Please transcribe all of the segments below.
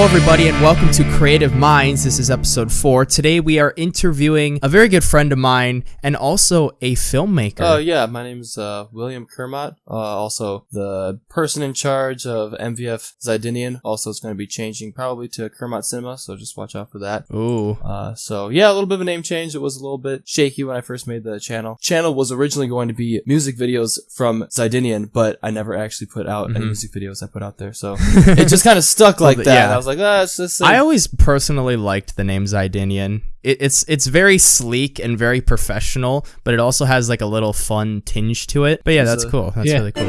Hello, everybody, and welcome to Creative Minds. This is episode four. Today, we are interviewing a very good friend of mine and also a filmmaker. Oh yeah, my name is uh, William Kermott. Uh, also the person in charge of MVF Zidinian. Also, it's going to be changing probably to Kermott Cinema, so just watch out for that. Ooh. Uh, so yeah, a little bit of a name change. It was a little bit shaky when I first made the channel. Channel was originally going to be music videos from Zidinian, but I never actually put out any Mhm. music videos I put out there. So it just kind of stuck like that. yeah. I was like, ah, it's just. I always personally liked the name Zidinian. It, it's it's very sleek and very professional, but it also has like a little fun tinge to it. But yeah, that's a- cool. That's Yeah. really cool.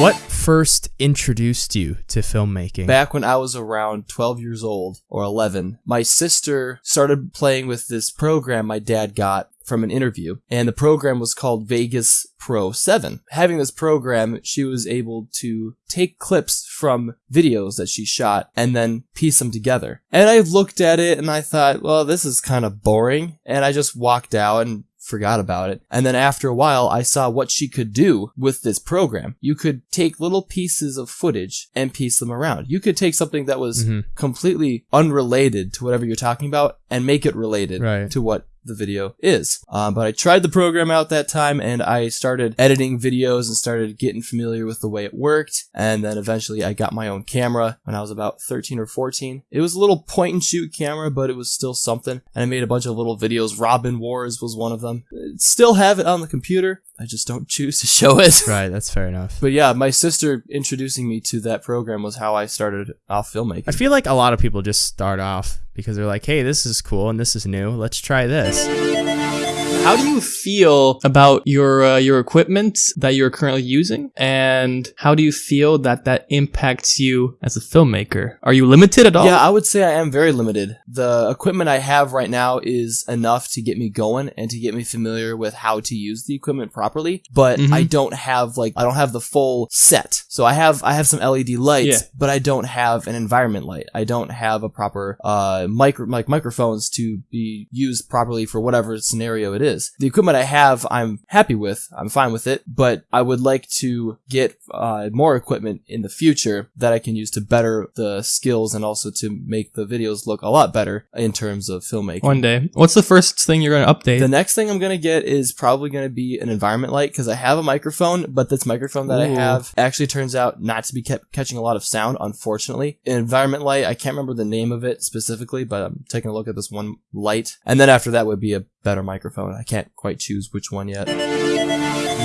What first introduced you to filmmaking? Back when I was around 12 years old or 11, my sister started playing with this program my dad got from an interview, and the program was called Vegas Pro 7. Having this program, she was able to take clips from videos that she shot and then piece them together. And I looked at it and I thought, well, this is kind of boring, and I just walked out and forgot about it. And then after a while, I saw what she could do with this program. You could take little pieces of footage and piece them around. You could take something that was Mhm. completely unrelated to whatever you're talking about and make it related Right. to what the video is. Um, but I tried the program out that time and I started editing videos and started getting familiar with the way it worked. And then eventually I got my own camera when I was about 13 or 14. It was a little point and shoot camera, but it was still something. And I made a bunch of little videos. Robin Wars was one of them. Still have it on the computer. I just don't choose to show it. Right, that's fair enough. But yeah, my sister introducing me to that program was how I started off filmmaking. I feel like a lot of people just start off because they're like, "Hey, this is cool and this is new. Let's try this." How do you feel about your uh, your equipment that you're currently using, and how do you feel that that impacts you as a filmmaker? Are you limited at all? Yeah, I would say I am very limited. The equipment I have right now is enough to get me going and to get me familiar with how to use the equipment properly, but Mhm. I don't have like I don't have the full set. So I have I have some LED lights, Yeah. but I don't have an environment light. I don't have a proper uh micro like microphones to be used properly for whatever scenario it is. The equipment I have I'm happy with. I'm fine with it, but I would like to get uh, more equipment in the future that I can use to better the skills and also to make the videos look a lot better in terms of filmmaking. One day. What's the first thing you're going to update? The next thing I'm gonna get is probably gonna be an environment light because I have a microphone, but this microphone that I have actually turns out not to be kept catching a lot of sound, unfortunately. An environment light, I can't remember the name of it specifically, but I'm taking a look at this one light, and then after that would be a better microphone. I can't quite choose which one yet.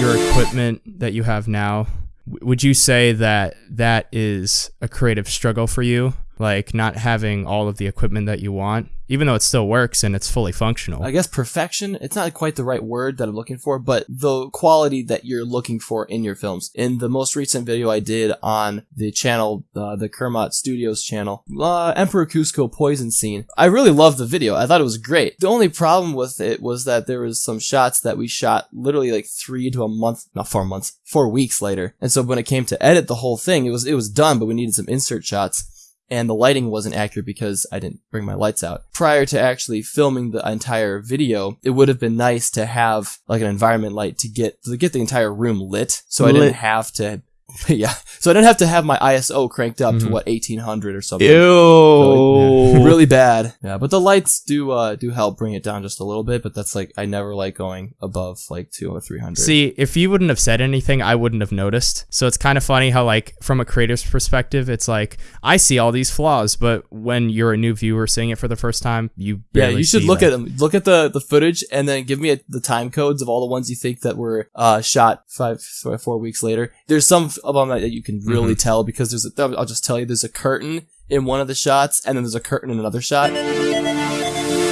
Your equipment that you have now, would you say that that is a creative struggle for you? Like not having all of the equipment that you want, even though it still works and it's fully functional. I guess perfection, it's not quite the right word that I'm looking for, but the quality that you're looking for in your films. In the most recent video I did on the channel, uh, the Kermot Studios channel, uh, Emperor Kuzco poison scene, I really loved the video. I thought it was great. The only problem with it was that there was some shots that we shot literally like three to a month, not four months, four weeks later. And so when it came to edit the whole thing, it was, it was done, but we needed some insert shots and the lighting wasn't accurate because I didn't bring my lights out. Prior to actually filming the entire video, it would have been nice to have like an environment light to get to get the entire room lit, so I didn't have to. Yeah, so I didn't have to have my ISO cranked up to Mhm. what 1800 or something. Ew. Really bad. Yeah, but the lights do uh do help bring it down just a little bit, but that's like I never like going above like two or three hundred. See, if you wouldn't have said anything, I wouldn't have noticed. So it's kind of funny how, like, from a creator's perspective, it's like I see all these flaws, but when you're a new viewer seeing it for the first time, you Yeah, you should look at them. Look at the, the footage and then give me a, the time codes of all the ones you think that were uh, shot four weeks later. There's some of them that you can really Mm-hmm. tell because there's a, I'll just tell you there's a curtain in one of the shots and then there's a curtain in another shot.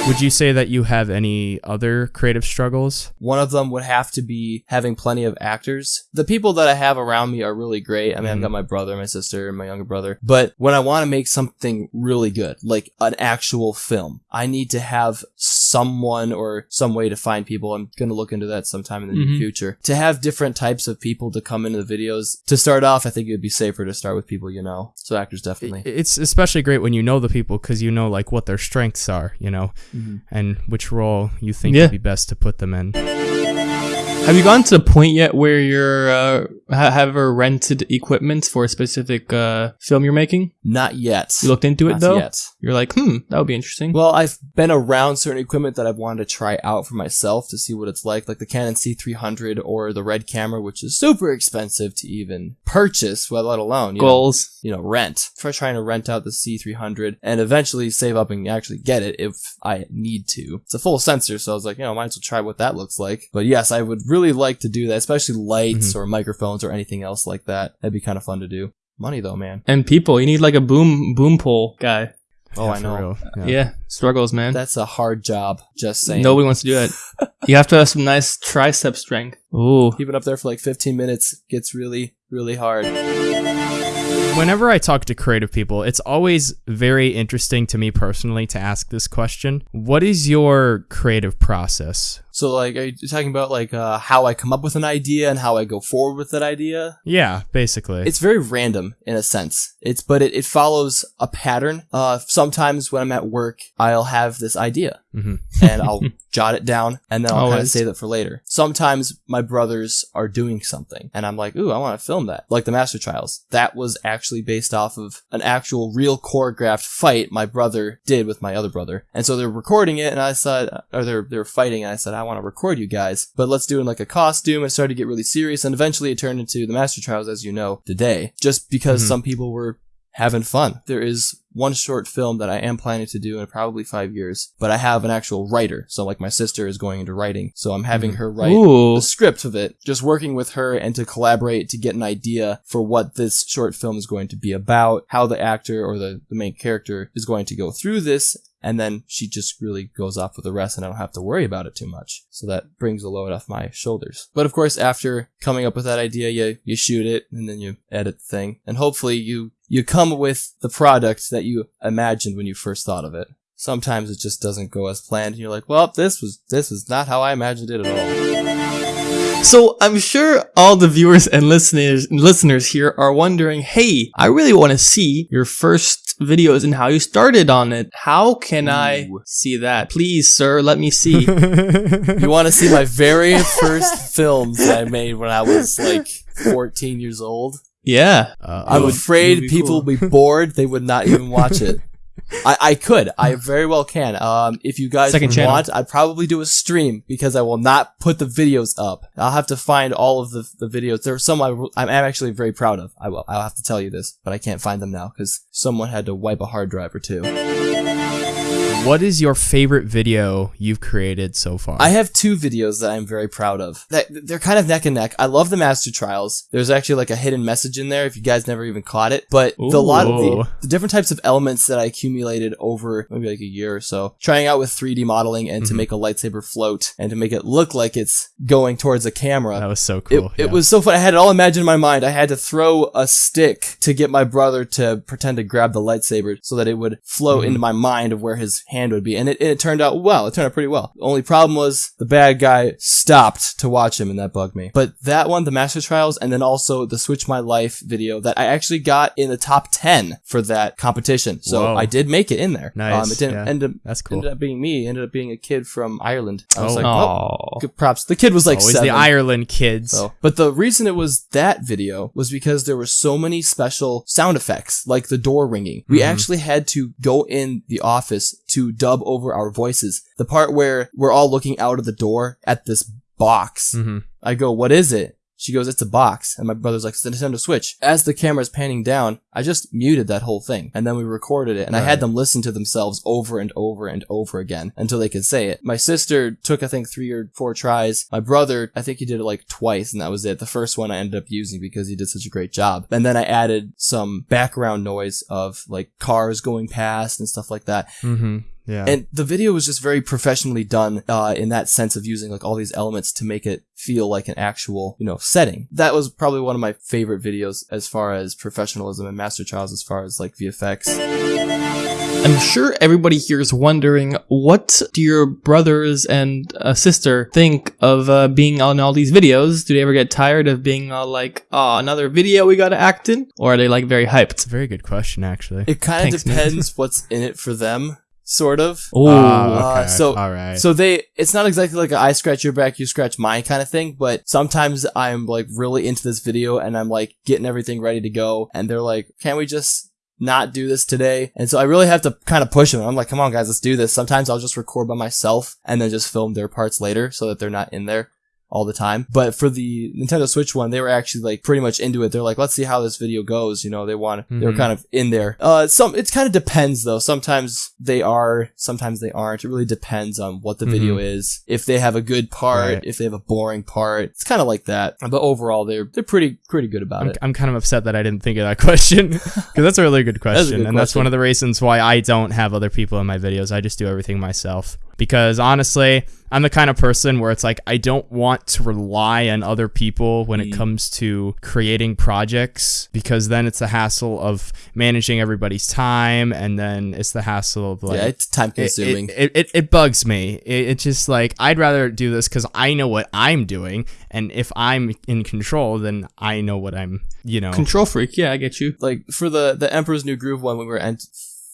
Would you say that you have any other creative struggles? One of them would have to be having plenty of actors. The people that I have around me are really great. I mean, I've Mhm. got my brother, my sister, and my younger brother. But when I want to make something really good, like an actual film, I need to have someone or some way to find people. I'm going to look into that sometime in the near Mhm. future. To have different types of people to come into the videos. To start off, I think it would be safer to start with people you know. So actors definitely. It's especially great when you know the people because you know like what their strengths are, you know, Mhm. and which role you think Yeah. would be best to put them in. Have you gotten to the point yet where you're uh, ha- have ever rented equipment for a specific uh, film you're making? Not yet. You looked into it Not though. yet. You're like, hmm, that would be interesting. Well, I've been around certain equipment that I've wanted to try out for myself to see what it's like, like the Canon C300 or the Red camera, which is super expensive to even purchase, well, let alone you know, Goals. you know, rent. For trying to rent out the C300 and eventually save up and actually get it if I need to. It's a full sensor, so I was like, you know, might as well try what that looks like. But yes, I would really like to do that, especially lights or microphones or anything else like that. That'd be kind of fun to do. Money though, man. And people, you need like a boom boom pole guy. Oh, Yeah, I know. real. Yeah, struggles, man. That's a hard job. Just saying. Nobody wants to do it. you have to have some nice tricep strength. Ooh. keeping up there for like 15 minutes gets really really hard Whenever I talk to creative people, it's always very interesting to me personally to ask this question. What is your creative process? So like are you talking about like uh, how i come up with an idea and how i go forward with that idea? Yeah, basically. it's very random in a sense. It's but it, it follows a pattern. Uh sometimes when i'm at work i'll have this idea. Mhm. and i'll jot it down and then i'll kind of save it for later. Sometimes my brothers are doing something and i'm like ooh i want to film that. Like the master trials. That was actually based off of an actual real choreographed fight my brother did with my other brother. And so they're recording it and i said or they're they're fighting and i said i want to record you guys but let's do it in like a costume and started to get really serious and eventually it turned into the master trials as you know today just because Mhm. some people were having fun. There is one short film that I am planning to do in probably five years, but I have an actual writer. So like my sister is going into writing. So I'm having her write Ooh. the script of it, just working with her and to collaborate to get an idea for what this short film is going to be about, how the actor or the, the main character is going to go through this. And then she just really goes off with the rest and I don't have to worry about it too much. So that brings a load off my shoulders. But of course, after coming up with that idea, you, you shoot it and then you edit the thing. And hopefully you, you come with the product that you imagined when you first thought of it. Sometimes it just doesn't go as planned and you're like, well, this was, this is not how I imagined it at all. So I'm sure all the viewers and listeners listeners here are wondering, hey, I really want to see your first videos and how you started on it. How can I see that? Please, sir, let me see. You want to see my very first films that I made when I was like 14 years old? yeah. Uh, I'm would- afraid would people cool. will be bored. They would not even watch it. I, I could. I very well can. Um, if you guys Second would channel. want, I'd probably do a stream because I will not put the videos up. I'll have to find all of the, the videos. There are some I, I'm actually very proud of. I will. I'll have to tell you this, but I can't find them now because someone had to wipe a hard drive or two. what is your favorite video you've created so far? I have two videos that I'm very proud of. That they're kind of neck and neck. I love the Master Trials. There's actually like a hidden message in there if you guys never even caught it. But the lot of the, the different types of elements that I accumulated over maybe like a year or so, trying out with 3D modeling and to Mhm. make a lightsaber float and to make it look like it's going towards a camera. that was so It, cool. it yeah. was so fun. I had it all imagined in my mind. I had to throw a stick to get my brother to pretend to grab the lightsaber so that it would flow Mhm. into my mind of where his hand would be. And it, and it turned out well. It turned out pretty well. The only problem was the bad guy stopped to watch him and that bugged me. But that one, the Master Trials, and then also the Switch My Life video that I actually got in the top 10 for that competition. So Whoa. I did make it in there. Nice, Um, it didn't yeah. end up, That's cool. ended up being me. It ended up being a kid from Ireland. I was Oh. like, Oh. good props. The kid was like Always seven. the Ireland kids. So, but the reason it was that video was because there were so many special sound effects, like the door ringing. We Mhm. actually had to go in the office to dub over our voices. The part where we're all looking out of the door at this box. hmm I go, what is it? She goes, it's a box. And my brother's like, it's a Nintendo Switch. As the camera's panning down, I just muted that whole thing. And then we recorded it. And I had them listen to themselves over and over and over again until they could say it. My sister took, I think, three or four tries. My brother, I think he did it like twice and that was it. The first one I ended up using because he did such a great job. And then I added some background noise of like cars going past and stuff like that. hmm Yeah. And the video was just very professionally done uh, in that sense of using like all these elements to make it feel like an actual, you know, setting. That was probably one of my favorite videos as far as professionalism and Master Trials as far as like VFX. I'm sure everybody here is wondering what do your brothers and uh, sister think of uh, being on all these videos? Do they ever get tired of being all like, "Oh, another video we gotta act in," or are they like very hyped? it's a very good question, actually. It kind of Thanks, man. depends what's in it for them. Sort of. Oh, Ah, okay. uh, so- all right. So they, it's not exactly like a I scratch your back, you scratch mine kind of thing, but sometimes I'm like really into this video and I'm like getting everything ready to go and they're like, can't we just not do this today? And so I really have to kind of push them. I'm like, come on guys, let's do this. Sometimes I'll just record by myself and then just film their parts later so that they're not in there all the time. But for the Nintendo Switch one, they were actually like pretty much into it. They're like, let's see how this video goes. You know, they want, they were Mhm. kind of in there. Uh, some, it kind of depends though. Sometimes they are, sometimes they aren't. It really depends on what the video is. If they have a good part, Right. if they have a boring part, it's kind of like that. But overall, they're, they're pretty, pretty good about I'm, it. I'm kind of upset that I didn't think of that question because that's a really good question, good and that's one of the reasons why I don't have other people in my videos. I just do everything myself because honestly, I'm the kind of person where it's like I don't want to rely on other people when it Mm. comes to creating projects because then it's the hassle of managing everybody's time, and then it's the hassle of like yeah, it's time it, consuming. it, it, it bugs me. It, it's just like I'd rather do this because I know what I'm doing, and if I'm in control, then I know what I'm, you know. control freak. Yeah, I get you. like for the the Emperor's New Groove one, when we were ent-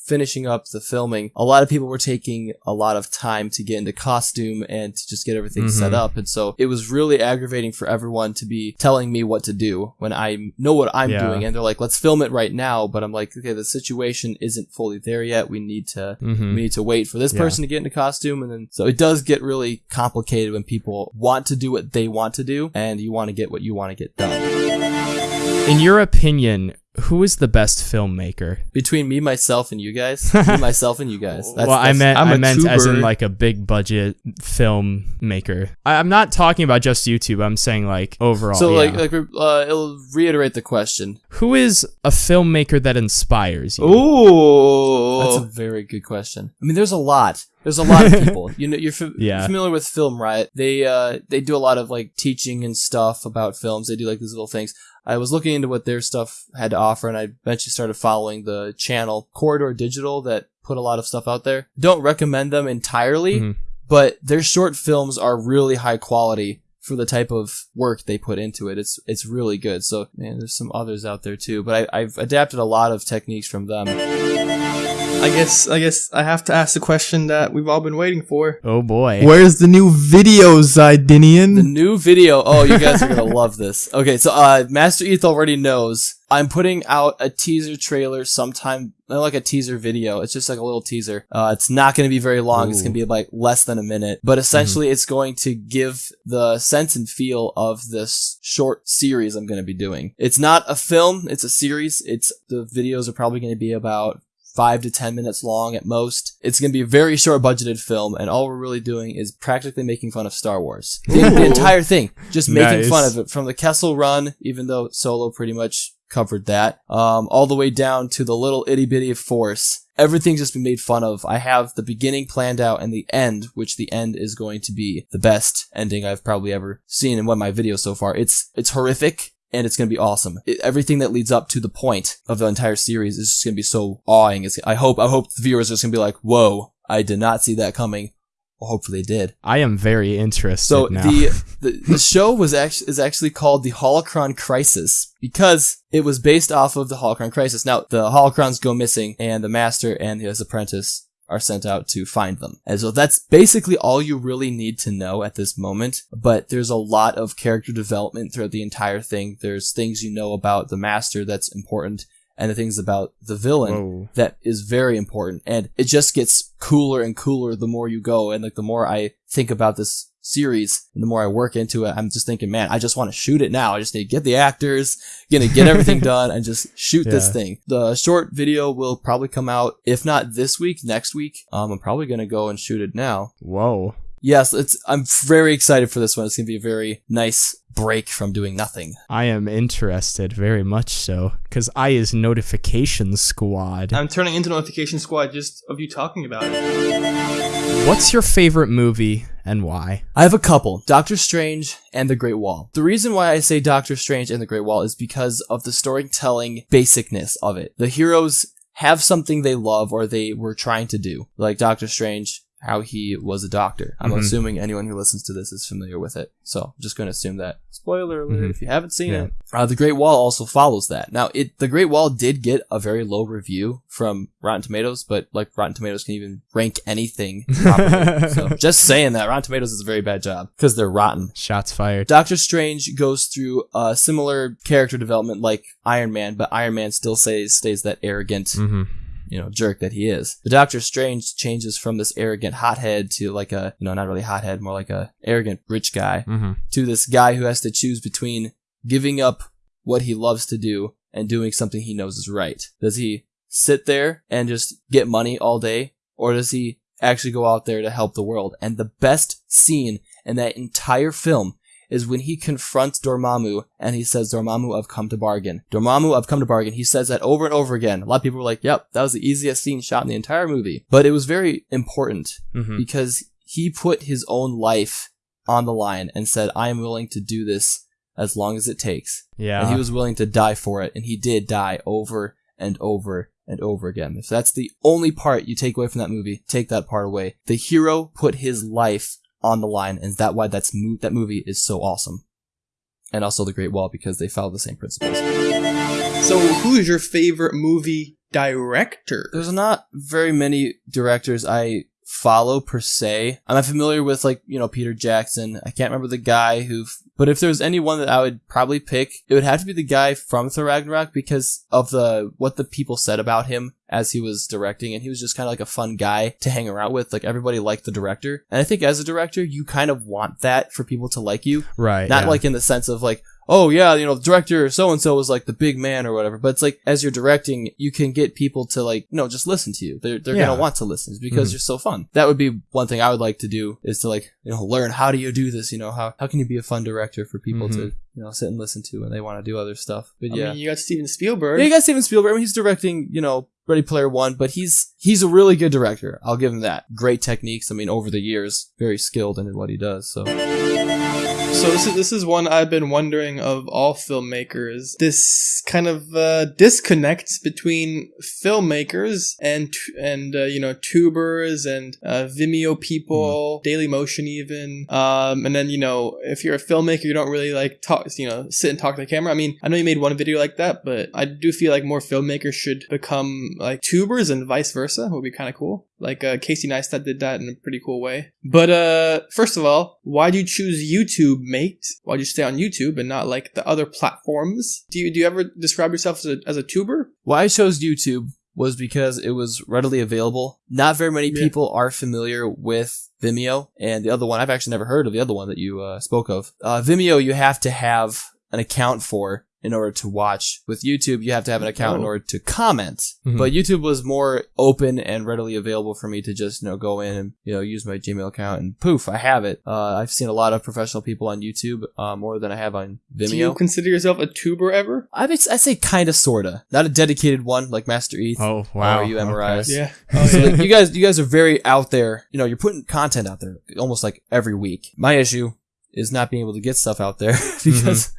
finishing up the filming, a lot of people were taking a lot of time to get into costume and to just get everything set Mhm. up, and so it was really aggravating for everyone to be telling me what to do when I know what I'm Yeah. doing, and they're like, "Let's film it right now," but I'm like, "Okay, the situation isn't fully there yet. We need to." Mhm. We need to wait for this Yeah. person to get into costume, and then so it does get really complicated when people want to do what they want to do, and you want to get what you want to get done. In your opinion, who is the best filmmaker? Between me, myself, and you guys, me, myself, and you guys. That's, well, I meant I'm I a meant as in like a big budget filmmaker. I, I'm not talking about just YouTube. I'm saying like overall. So, like, yeah. like uh, it'll reiterate the question. who is a filmmaker that inspires you? Ooh, that's a very good question. I mean, there's a lot. There's a lot of people. You know, you're fa- Yeah. familiar with Film Riot. They uh they do a lot of like teaching and stuff about films. They do like these little things. I was looking into what their stuff had to offer, and I eventually started following the channel Corridor Digital that put a lot of stuff out there. Don't recommend them entirely, Mhm. but their short films are really high quality for the type of work they put into it. It's it's really good. So man, there's some others out there too, but I, I've adapted a lot of techniques from them. I guess I guess I have to ask the question that we've all been waiting for. Oh boy. Where's the new video, Zidinian? The new video. Oh, you guys are gonna love this. Okay, so uh, Master Eth already knows. I'm putting out a teaser trailer sometime, like a teaser video. It's just like a little teaser. Uh, it's not going to be very long. It's going to be like less than a minute, but essentially it's going to give the sense and feel of this short series I'm going to be doing. It's not a film. It's a series. It's the videos are probably going to be about five to ten minutes long at most. It's going to be a very short budgeted film, and all we're really doing is practically making fun of Star Wars. The, the entire thing, just making Nice. fun of it from the Kessel Run, even though Solo pretty much covered that, um, all the way down to the little itty bitty Force. Everything's just been made fun of. I have the beginning planned out and the end, which the end is going to be the best ending I've probably ever seen in one of my videos so far. It's it's horrific and it's going to be awesome. It, everything that leads up to the point of the entire series is just going to be so awing. It's, I hope I hope the viewers are just going to be like, "Whoa, I did not see that coming." Well, hopefully they did. I am very interested So now. the, the the show was actually is actually called the Holocron Crisis because it was based off of the Holocron Crisis. Now the Holocrons go missing, and the Master and his apprentice are sent out to find them. And so that's basically all you really need to know at this moment. But there's a lot of character development throughout the entire thing. There's things you know about the Master that's important, and the things about the villain Whoa. that is very important and it just gets cooler and cooler the more you go and like the more i think about this series and the more i work into it i'm just thinking man i just want to shoot it now. I just need to get the actors gonna get everything done and just shoot this thing. The short video will probably come out if not this week next week. Um i'm probably gonna go and shoot it now. Whoa. Yes it's i'm very excited for this one it's gonna be a very nice break from doing nothing I am interested very much so because I is notification squad. I'm turning into notification squad just of you talking about it. What's your favorite movie and why? I have a couple Doctor Strange and The Great Wall. The reason why I say Doctor Strange and The Great Wall is because of the storytelling basicness of it. The heroes have something they love or they were trying to do. Like Doctor Strange how he was a doctor. I'm Mhm. assuming anyone who listens to this is familiar with it. So I'm just going to assume that. Spoiler alert Mhm. if you haven't seen Yeah. it. Uh, the Great Wall also follows that. Now, it the Great Wall did get a very low review from Rotten Tomatoes, but like Rotten Tomatoes can even rank anything. properly. so just saying that Rotten Tomatoes is a very bad job because they're rotten. Shots fired. Doctor Strange goes through a similar character development like Iron Man, but Iron Man still stays stays that arrogant, hmm you know, jerk that he is. The Doctor Strange changes from this arrogant hothead to like a, you know, not really hothead, more like a arrogant rich guy hmm to this guy who has to choose between giving up what he loves to do and doing something he knows is right. Does he sit there and just get money all day or does he actually go out there to help the world? And the best scene in that entire film is when he confronts Dormammu and he says, Dormammu, I've come to bargain. Dormammu, I've come to bargain. He says that over and over again. A lot of people were like, yep, that was the easiest scene shot in the entire movie. But it was very important hmm because he put his own life on the line and said, I am willing to do this as long as it takes. Yeah. And he was willing to die for it. And he did die over and over and over again. If that's the only part you take away from that movie, take that part away. The hero put his life on the line. And that why that's mo- that movie is so awesome. And also The Great Wall because they follow the same principles. So, who's your favorite movie director? There's not very many directors I follow per se. I'm not familiar with like, you know, Peter Jackson. I can't remember the guy who, but if there was anyone that I would probably pick, it would have to be the guy from Thor Ragnarok because of the, what the people said about him as he was directing. And he was just kind of like a fun guy to hang around with. Like everybody liked the director. And I think as a director, you kind of want that for people to like you. right. Not yeah. like in the sense of like, oh yeah, you know, the director so and so was like the big man or whatever. But it's like as you're directing, you can get people to like, no, just listen to you. They're they're Yeah. gonna want to listen because Mhm. you're so fun. That would be one thing I would like to do is to like, you know, learn how do you do this? You know, how how can you be a fun director for people to Mhm. you know sit and listen to when they want to do other stuff. But I yeah. mean, you got Steven Spielberg. Yeah, you got Steven Spielberg. I mean, he's directing, you know, Ready Player One, but he's he's a really good director. I'll give him that. Great techniques. I mean, over the years, very skilled in what he does. So So this is this is one I've been wondering of all filmmakers. This kind of uh, disconnect between filmmakers and and uh, you know tubers and uh, Vimeo people, Daily Motion even, um, and then you know if you're a filmmaker, you don't really like talk, you know, sit and talk to the camera. I mean, I know you made one video like that, but I do feel like more filmmakers should become like tubers and vice versa. Would be kind of cool. Like uh, Casey Neistat did that in a pretty cool way. But uh, first of all, why do you choose YouTube, mate? Why'd you stay on YouTube and not like the other platforms? Do you do you ever describe yourself as a, as a tuber? Why I chose YouTube was because it was readily available. Not very many Yeah. people are familiar with Vimeo, and the other one I've actually never heard of the other one that you uh, spoke of. Uh, Vimeo, you have to have an account for in order to watch. With YouTube, you have to have an account in Oh. order to comment. Mhm. But YouTube was more open and readily available for me to just you know go in and you know use my Gmail account and poof, I have it. Uh, I've seen a lot of professional people on YouTube uh, more than I have on Vimeo. Do you consider yourself a tuber ever? I would I say kind of sorta, not a dedicated one like Master Eth. Oh wow. Or you MRIs. Okay. Yeah. Oh So yeah. like, you guys, you guys are very out there. You know, you're putting content out there almost like every week. My issue is not being able to get stuff out there because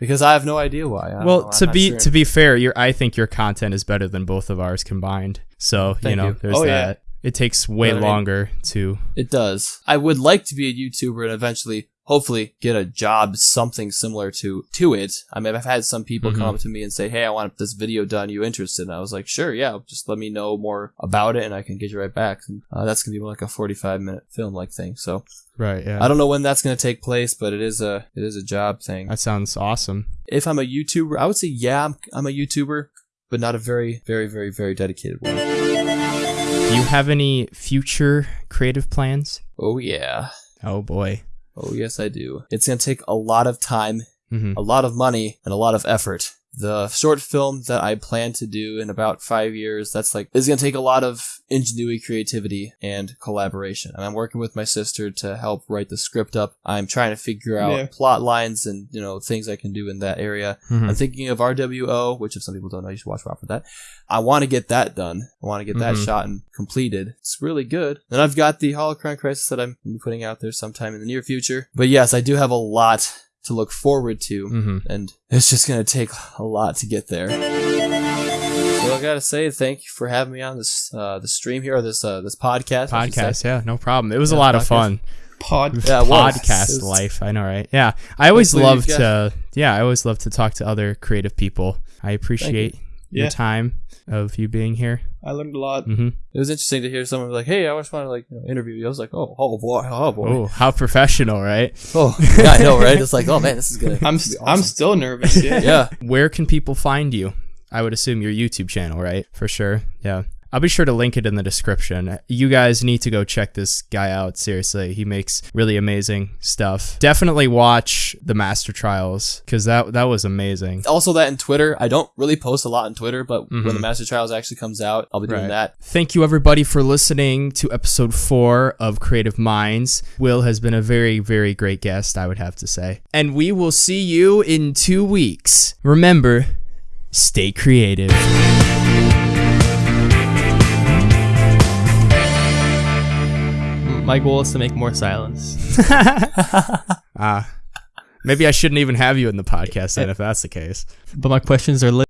because I have no idea why. I. Well, to be sure. to be fair, your I think your content is better than both of ours combined. So you know, you. there's Oh, yeah. that. It takes way You know what I mean? longer to. it does. I would like to be a YouTuber and eventually, hopefully, get a job something similar to to it. I mean, I've had some people come Mhm. up to me and say, "Hey, I want this video done. You interested?" And I was like, "Sure, yeah. Just let me know more about it, and I can get you right back." And, uh, that's gonna be like a forty-five minute film like thing. So Right. Yeah. I don't know when that's gonna take place, but it is a it is a job thing. that sounds awesome. if I'm a YouTuber, I would say yeah, I'm, I'm a YouTuber, but not a very, very, very, very dedicated one. Do you have any future creative plans? Oh yeah, Oh boy. oh yes, I do. It's gonna take a lot of time, hmm a lot of money, and a lot of effort. The short film that I plan to do in about five years, that's like, is gonna take a lot of ingenuity, creativity, and collaboration. And I'm working with my sister to help write the script up. I'm trying to figure out Yeah. plot lines and, you know, things I can do in that area. hmm I'm thinking of RWO, which if some people don't know, you should watch out for that. I want to get that done. I want to get that Mhm. shot and completed. It's really good. Then I've got the Holocron Crisis that I'm putting out there sometime in the near future. But yes, I do have a lot to look forward to, hmm and it's just gonna take a lot to get there. So I gotta say, thank you for having me on this uh, the stream here or this uh, this podcast. I should say. Podcast, yeah, no problem. It was a Yeah, lot of fun. Pod. Yeah, podcast life. I know, right? Yeah, I always love to. Yeah, I always love to talk to other creative people. I appreciate your time of you being here. I learned a lot. hmm It was interesting to hear someone like, "Hey, I just want to like you know, interview you." I was like, "Oh, oh boy, oh boy, Oh, how professional, right? oh yeah, I know, right?" It's like, "Oh man, this is gonna." I'm be st- I'm still nervous. Yeah. yeah. Where can people find you? I would assume your YouTube channel, right? For sure. Yeah. I'll be sure to link it in the description. You guys need to go check this guy out. Seriously, he makes really amazing stuff. Definitely watch the Master Trials because that that was amazing. Also, that in Twitter, I don't really post a lot on Twitter, but when Mhm. the Master Trials actually comes out, I'll be doing Right. that. Thank you, everybody, for listening to episode four of Creative Minds. Will has been a very, very great guest, I would have to say. And we will see you in two weeks. Remember, stay creative. My goal is to make more silence. Ah. maybe I shouldn't even have you in the podcast then if that's the case. But my questions are.